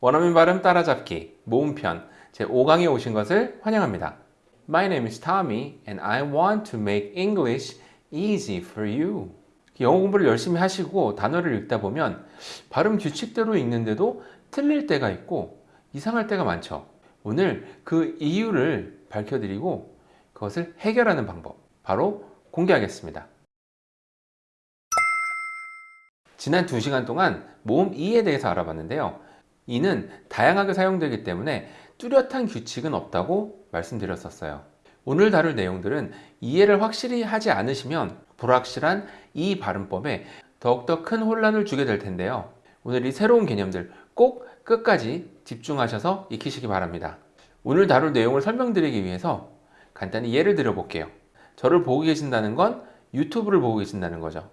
원어민 발음 따라잡기 모음편 제5강에 오신 것을 환영합니다. My name is Tommy and I want to make English easy for you. 영어 공부를 열심히 하시고 단어를 읽다 보면 발음 규칙대로 읽는데도 틀릴 때가 있고 이상할 때가 많죠. 오늘 그 이유를 밝혀드리고 그것을 해결하는 방법 바로 공개하겠습니다. 지난 2시간 동안 모음 이에 대해서 알아봤는데요. 이는 다양하게 사용되기 때문에 뚜렷한 규칙은 없다고 말씀드렸었어요. 오늘 다룰 내용들은 이해를 확실히 하지 않으시면 불확실한 이 발음법에 더욱더 큰 혼란을 주게 될 텐데요. 오늘 이 새로운 개념들 꼭 끝까지 집중하셔서 익히시기 바랍니다. 오늘 다룰 내용을 설명드리기 위해서 간단히 예를 들어 볼게요. 저를 보고 계신다는 건 유튜브를 보고 계신다는 거죠.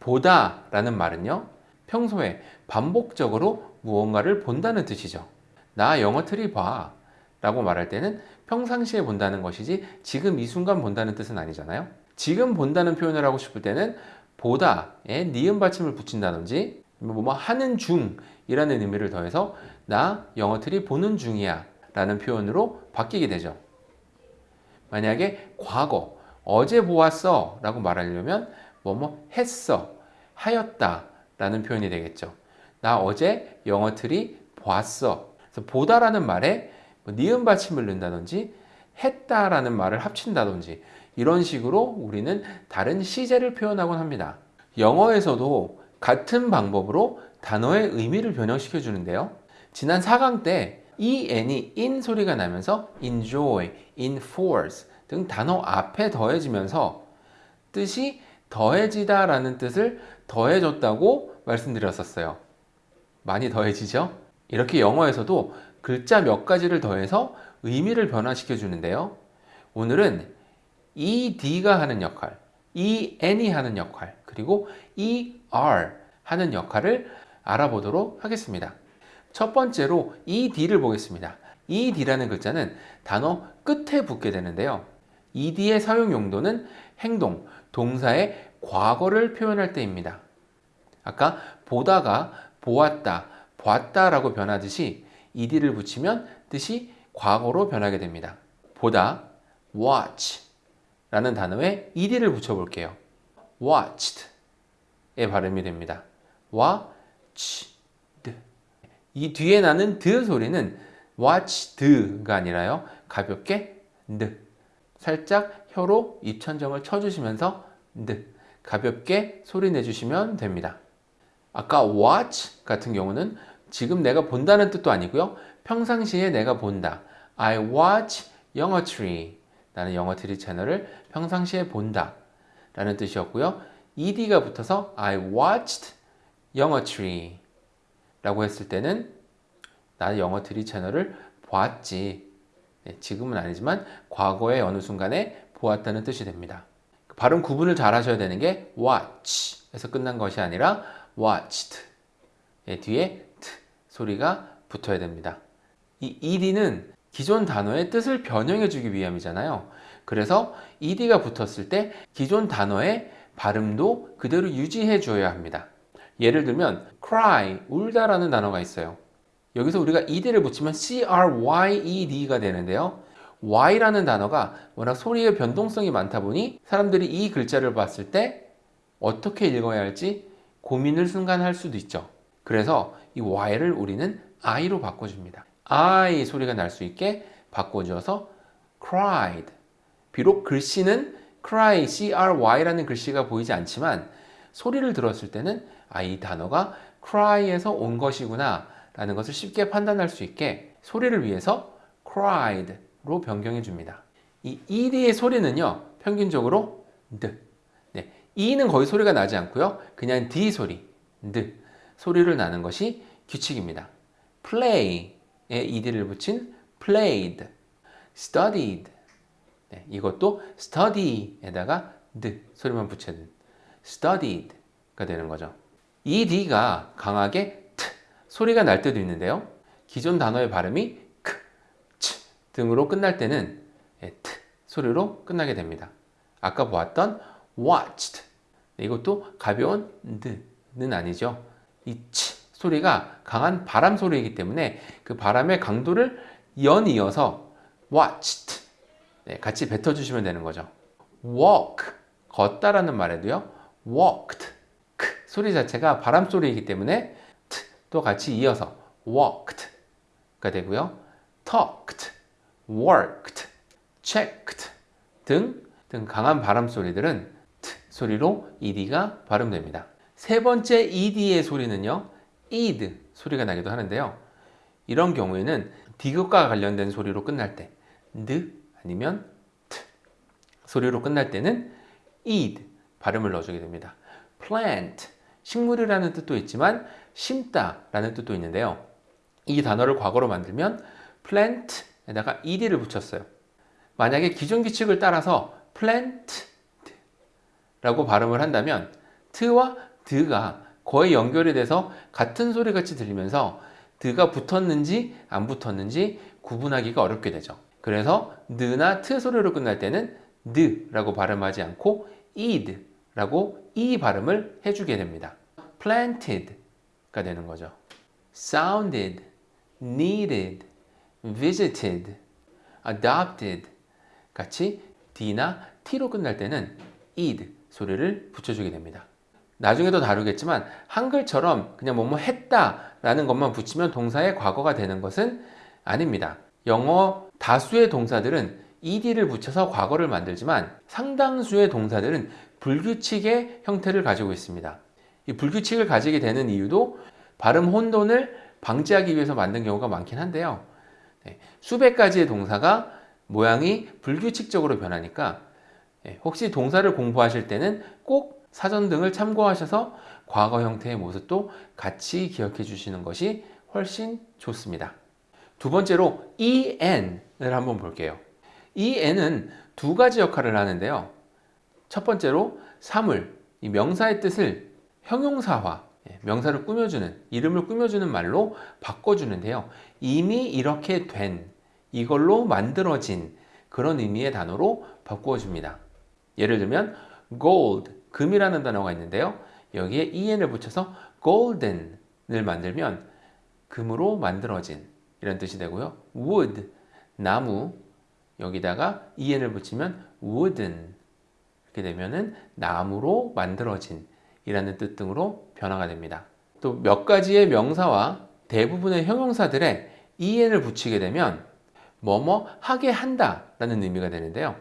보다 라는 말은요. 평소에 반복적으로 무언가를 본다는 뜻이죠. 나 영어 틀이 봐 라고 말할 때는 평상시에 본다는 것이지 지금 이 순간 본다는 뜻은 아니잖아요. 지금 본다는 표현을 하고 싶을 때는 보다에 니은 받침을 붙인다든지 뭐 하는 중이라는 의미를 더해서 나 영어 틀이 보는 중이야 라는 표현으로 바뀌게 되죠. 만약에 과거 어제 보았어 라고 말하려면 뭐뭐 했어 하였다 라는 표현이 되겠죠. 나 어제 영어 틀이 보았어. 그래서 보다라는 말에 뭐 니은 받침을 넣는다든지 했다라는 말을 합친다든지 이런 식으로 우리는 다른 시제를 표현하곤 합니다. 영어에서도 같은 방법으로 단어의 의미를 변형시켜 주는데요. 지난 4강 때 en이 in 소리가 나면서 enjoy, enforce 등 단어 앞에 더해지면서 뜻이 더해지다 라는 뜻을 더해줬다고 말씀드렸었어요. 많이 더해지죠? 이렇게 영어에서도 글자 몇 가지를 더해서 의미를 변화시켜 주는데요. 오늘은 ed가 하는 역할, en이 하는 역할, 그리고 er 하는 역할을 알아보도록 하겠습니다. 첫 번째로 ed를 보겠습니다. ed라는 글자는 단어 끝에 붙게 되는데요. ed의 사용 용도는 행동, 동사의 과거를 표현할 때입니다. 아까 보다가 보았다, 봤다라고 변하듯이 ed를 붙이면 뜻이 과거로 변하게 됩니다. 보다, watch 라는 단어에 ed를 붙여볼게요. watched의 발음이 됩니다. watched 이 뒤에 나는 드 소리는 watched가 아니라요. 가볍게 드 살짝 혀로 입천정을 쳐주시면서 드 가볍게 소리 내주시면 됩니다. 아까 watch 같은 경우는 지금 내가 본다는 뜻도 아니고요. 평상시에 내가 본다. I watch 영어 트리. 나는 영어 트리 채널을 평상시에 본다. 라는 뜻이었고요. ed가 붙어서 I watched 영어 트리. 라고 했을 때는 나는 영어 트리 채널을 보았지. 네, 지금은 아니지만 과거의 어느 순간에 보았다는 뜻이 됩니다. 발음 구분을 잘 하셔야 되는 게 watch 에서 끝난 것이 아니라 watched 예, 뒤에 t 소리가 붙어야 됩니다. 이 ed는 기존 단어의 뜻을 변형해 주기 위함이잖아요. 그래서 ed가 붙었을 때 기존 단어의 발음도 그대로 유지해 줘야 합니다. 예를 들면 cry, 울다 라는 단어가 있어요. 여기서 우리가 ed를 붙이면 cryed가 되는데요. y라는 단어가 워낙 소리의 변동성이 많다 보니 사람들이 이 글자를 봤을 때 어떻게 읽어야 할지 고민을 순간 할 수도 있죠. 그래서 이 y를 우리는 i로 바꿔줍니다. i 소리가 날 수 있게 바꿔주어서 cried. 비록 글씨는 cry, cry라는 글씨가 보이지 않지만 소리를 들었을 때는 아, 이 단어가 cry에서 온 것이구나 라는 것을 쉽게 판단할 수 있게 소리를 위해서 cried로 변경해 줍니다. 이 ed의 소리는요, 평균적으로 드. 네, e는 거의 소리가 나지 않고요. 그냥 d 소리, 드 소리를 나는 것이 규칙입니다. play에 ed를 붙인 played, studied. 네, 이것도 study에다가 드 소리만 붙여는 studied가 되는 거죠. 이 D가 강하게 T 소리가 날 때도 있는데요. 기존 단어의 발음이 크, 치 등으로 끝날 때는 T 소리로 끝나게 됩니다. 아까 보았던 watched 이것도 가벼운 드는 아니죠. 이 치 소리가 강한 바람 소리이기 때문에 그 바람의 강도를 연이어서 watched 네, 같이 뱉어주시면 되는 거죠. walk 걷다라는 말에도요. walked 크 소리 자체가 바람 소리이기 때문에 t 또 같이 이어서 walked가 되고요. talked, worked, checked 등, 등 강한 바람 소리들은 소리로 ed가 발음됩니다. 세 번째 ed의 소리는요. ed 소리가 나기도 하는데요. 이런 경우에는 디귿과 관련된 소리로 끝날 때드 아니면 트 소리로 끝날 때는 ed 발음을 넣어주게 됩니다. plant 식물이라는 뜻도 있지만 심다 라는 뜻도 있는데요. 이 단어를 과거로 만들면 plant에다가 ed를 붙였어요. 만약에 기존 규칙을 따라서 plant 라고 발음을 한다면 t와 드가 거의 연결이 돼서 같은 소리 같이 들리면서 드가 붙었는지 안 붙었는지 구분하기가 어렵게 되죠. 그래서 느나 트 소리로 끝날 때는 느라고 발음하지 않고 id라고 이 발음을 해주게 됩니다. planted가 되는 거죠. sounded, needed, visited, adopted 같이 d나 t로 끝날 때는 id 소리를 붙여주게 됩니다. 나중에도 다루겠지만 한글처럼 그냥 뭐뭐 했다 라는 것만 붙이면 동사의 과거가 되는 것은 아닙니다. 영어 다수의 동사들은 ed를 붙여서 과거를 만들지만 상당수의 동사들은 불규칙의 형태를 가지고 있습니다. 이 불규칙을 가지게 되는 이유도 발음 혼돈을 방지하기 위해서 만든 경우가 많긴 한데요. 네, 수백 가지의 동사가 모양이 불규칙적으로 변하니까 네, 혹시 동사를 공부하실 때는 꼭 사전 등을 참고하셔서 과거 형태의 모습도 같이 기억해 주시는 것이 훨씬 좋습니다. 두 번째로 en을 한번 볼게요. en은 두 가지 역할을 하는데요. 첫 번째로 사물, 이 명사의 뜻을 형용사화, 예, 명사를 꾸며주는, 이름을 꾸며주는 말로 바꿔주는데요. 이미 이렇게 된, 이걸로 만들어진 그런 의미의 단어로 바꾸어줍니다. 예를 들면 gold, 금이라는 단어가 있는데요. 여기에 en을 붙여서 golden을 만들면 금으로 만들어진 이런 뜻이 되고요. wood, 나무 여기다가 en을 붙이면 wooden 이렇게 되면은 나무로 만들어진 이라는 뜻 등으로 변화가 됩니다. 또 몇 가지의 명사와 대부분의 형용사들에 en을 붙이게 되면 뭐뭐 하게 한다 라는 의미가 되는데요.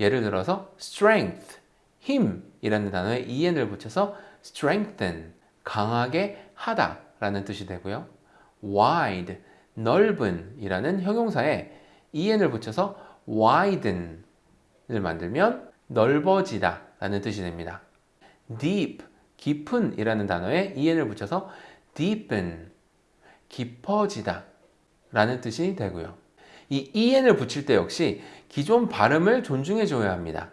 예를 들어서 strength, 힘이라는 단어에 en을 붙여서 strengthen, 강하게 하다 라는 뜻이 되고요. wide, 넓은 이라는 형용사에 en을 붙여서 widen을 만들면 넓어지다 라는 뜻이 됩니다. deep, 깊은 이라는 단어에 en을 붙여서 deepen, 깊어지다 라는 뜻이 되고요. 이 en을 붙일 때 역시 기존 발음을 존중해 줘야 합니다.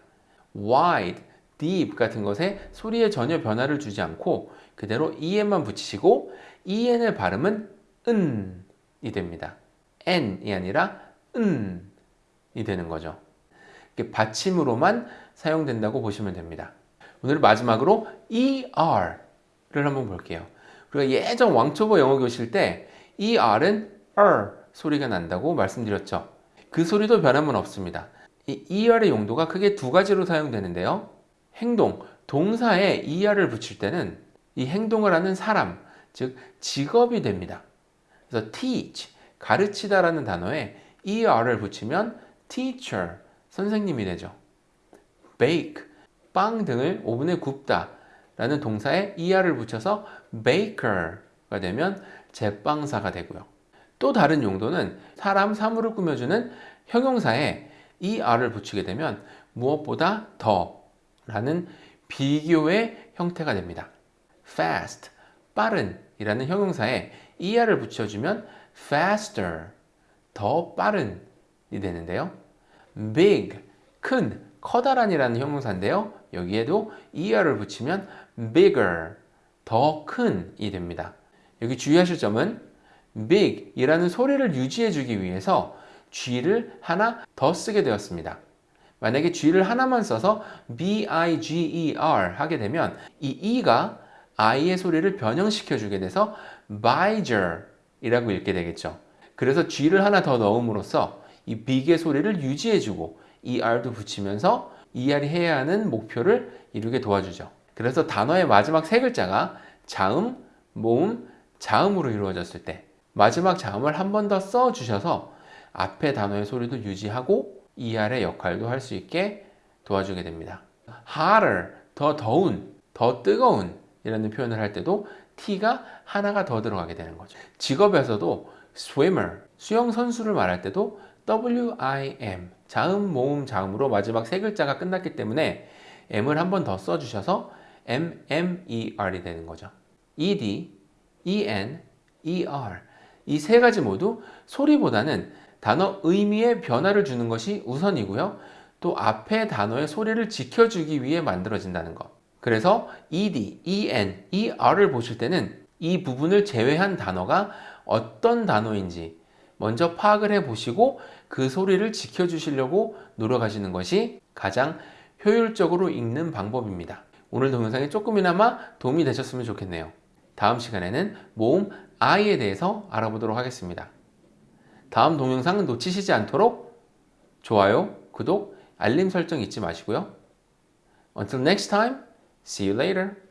wide, deep 같은 것에 소리에 전혀 변화를 주지 않고 그대로 en만 붙이시고 en의 발음은 은이 됩니다. n이 아니라 은이 되는 거죠. 받침으로만 사용된다고 보시면 됩니다. 오늘 마지막으로 er를 한번 볼게요. 우리가 예전 왕초보 영어 교실 때 er은 er 소리가 난다고 말씀드렸죠. 그 소리도 변함은 없습니다. 이 er의 용도가 크게 두 가지로 사용되는데요. 행동, 동사에 er을 붙일 때는 이 행동을 하는 사람, 즉 직업이 됩니다. 그래서 teach, 가르치다 라는 단어에 er를 붙이면 teacher, 선생님이 되죠. bake, 빵 등을 오븐에 굽다 라는 동사에 er를 붙여서 baker가 되면 제빵사가 되고요. 또 다른 용도는 사람, 사물을 꾸며주는 형용사에 er를 붙이게 되면 무엇보다 더 라는 비교의 형태가 됩니다. fast, 빠른 이라는 형용사에 er를 붙여주면 faster, 더 빠른 이 되는데요. big, 큰, 커다란 이라는 형용사인데요. 여기에도 er를 붙이면 bigger, 더 큰 이 됩니다. 여기 주의하실 점은 big 이라는 소리를 유지해 주기 위해서 G를 하나 더 쓰게 되었습니다. 만약에 G를 하나만 써서 B-I-G-E-R 하게 되면 이 E가 I의 소리를 변형시켜 주게 돼서 Baijer 이라고 읽게 되겠죠. 그래서 G를 하나 더 넣음으로써 이 big의 소리를 유지해 주고 ER도 붙이면서 ER이 해야 하는 목표를 이루게 도와주죠. 그래서 단어의 마지막 세 글자가 자음, 모음, 자음으로 이루어졌을 때 마지막 자음을 한 번 더 써주셔서 앞에 단어의 소리도 유지하고 ER의 역할도 할 수 있게 도와주게 됩니다. hotter, 더 더운, 더 뜨거운 이라는 표현을 할 때도 T가 하나가 더 들어가게 되는 거죠. 직업에서도 swimmer, 수영 선수를 말할 때도 WIM, 자음, 모음, 자음으로 마지막 세 글자가 끝났기 때문에 M을 한 번 더 써주셔서 MMER이 되는 거죠. ED, EN, ER 이 세 가지 모두 소리보다는 단어 의미에 변화를 주는 것이 우선이고요. 또 앞에 단어의 소리를 지켜주기 위해 만들어진다는 것. 그래서 ED, EN, ER을 보실 때는 이 부분을 제외한 단어가 어떤 단어인지 먼저 파악을 해 보시고 그 소리를 지켜주시려고 노력하시는 것이 가장 효율적으로 읽는 방법입니다. 오늘 동영상이 조금이나마 도움이 되셨으면 좋겠네요. 다음 시간에는 모음 I에 대해서 알아보도록 하겠습니다. 다음 동영상 놓치시지 않도록 좋아요, 구독, 알림 설정 잊지 마시고요. Until next time, see you later.